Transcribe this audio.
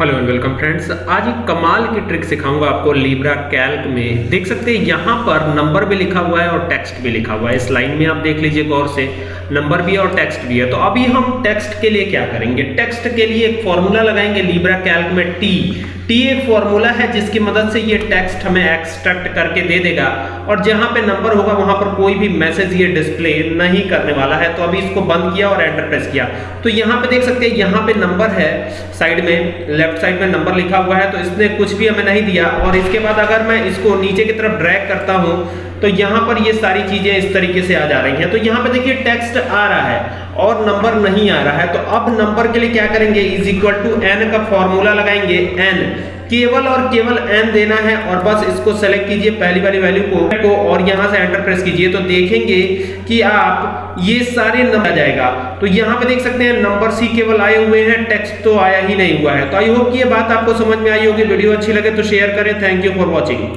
Hello and welcome friends आज एक कमाल की ट्रिक सिखाऊँगा आपको लिब्रा कैल्क में। देख सकते हैं, यहाँ पर नंबर भी लिखा हुआ है और टेक्स्ट भी लिखा हुआ है। इस लाइन में आप देख लीजिए गौर से नंबर भी है और टेक्स्ट भी है। तो अभी हम टेक्स्ट के लिए क्या करेंगे? टेक्स्ट के लिए एक फॉर्मूला लगाएँगे लिब्रा कैल्क में टी टी एक फॉर्मूला है जिसकी मदद से ये टेक्स्ट हमें एक्सट्रैक्ट करके दे देगा। और जहाँ पे नंबर होगा, वहाँ पर कोई भी मैसेज ये डिस्प्ले नहीं करने वाला है। तो अभी इसको बंद किया और एंटर प्रेस किया। तो यहाँ पे देख सकते हैं, यहाँ पे नंबर है साइड में लेफ़्ट साइड में नंबर लिखा हुआ है तो इसने कुछ भी हमें नहीं दिया। और इसके बाद अगर मैं इसको नीचे की तरफ़ ड्रैग करता हूँ तो यहाँ पर ये सारी चीज़ें इस तरीके से आ जा रही हैं। तो यहाँ पर देखिए टेक्स्ट आ रहा है और नंबर नहीं आ रहा है। तो अब नंबर के लिए क्या करेंगे? इज़ इक्वल टू एन का फॉर्मूला लगाएँगे एन केवल और केवल एन देना है और बस इसको सेलेक्ट कीजिए पहली वाली वैल्यू को, को और यहाँ से एंटर प्रेस कीजिए। तो देखेंगे कि आप ये सारे नंबर आ जाएगा। तो यहाँ पे देख सकते हैं नंबर सी केवल आए हुए हैं टेक्स्ट तो आया ही नहीं हुआ है। तो आई होप कि ये बात आपको समझ में आई होगी। वीडियो अच्छी लगे तो शेयर करें। Thank you for watching